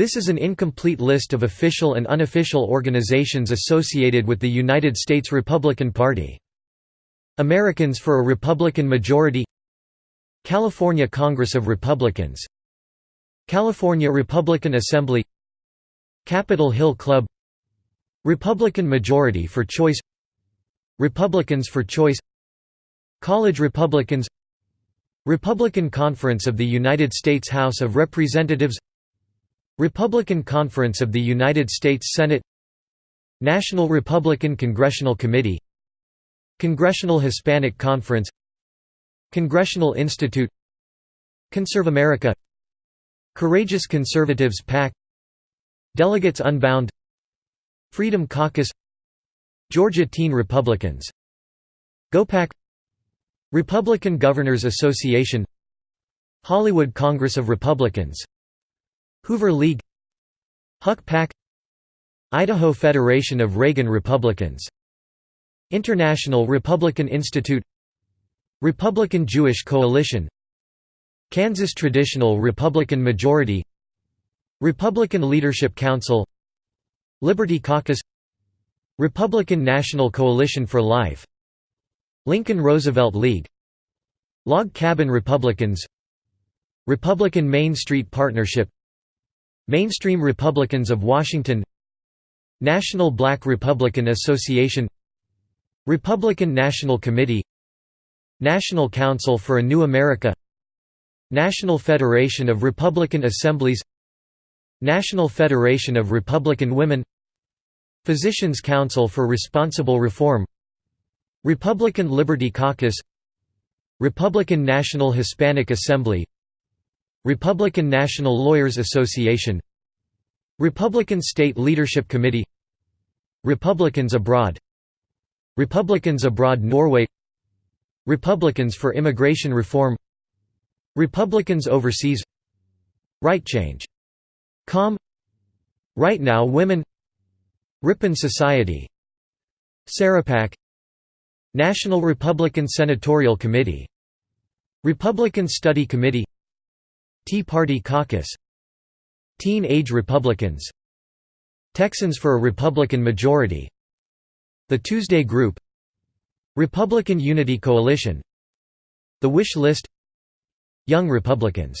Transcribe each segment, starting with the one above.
This is an incomplete list of official and unofficial organizations associated with the United States Republican Party. Americans for a Republican Majority. California Congress of Republicans. California Republican Assembly. Capitol Hill Club. Republican Majority for Choice. Republicans for Choice. College Republicans. Republican Conference of the United States House of Representatives Republican Conference of the United States Senate National Republican Congressional Committee Congressional Hispanic Conference Congressional Institute Conserve America Courageous Conservatives PAC Delegates Unbound Freedom Caucus Georgia Teen Republicans GOPAC Republican Governors Association Hollywood Congress of Republicans Hoover League HuckPAC Idaho Federation of Reagan Republicans International Republican Institute Republican Jewish Coalition Kansas Traditional Republican Majority Republican Leadership Council Liberty Caucus Republican National Coalition for Life Lincoln Roosevelt League Log Cabin Republicans Republican Main Street Partnership Mainstream Republicans of Washington National Black Republican Association Republican National Committee National Council for a New America National Federation of Republican Assemblies National Federation of Republican Women Physicians Council for Responsible Reform Republican Liberty Caucus Republican National Hispanic Assembly Republican National Lawyers Association Republican State Leadership Committee Republicans Abroad Republicans Abroad Norway Republicans for Immigration Reform Republicans Overseas Right Change. Com Right Now Women Ripon Society Sarahpac National Republican Senatorial Committee Republican Study Committee Tea Party Caucus Teen Age Republicans Texans for a Republican Majority The Tuesday Group Republican Unity Coalition The Wish List Young Republicans.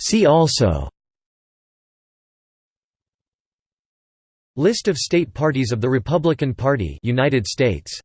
See also List of state parties of the Republican Party United States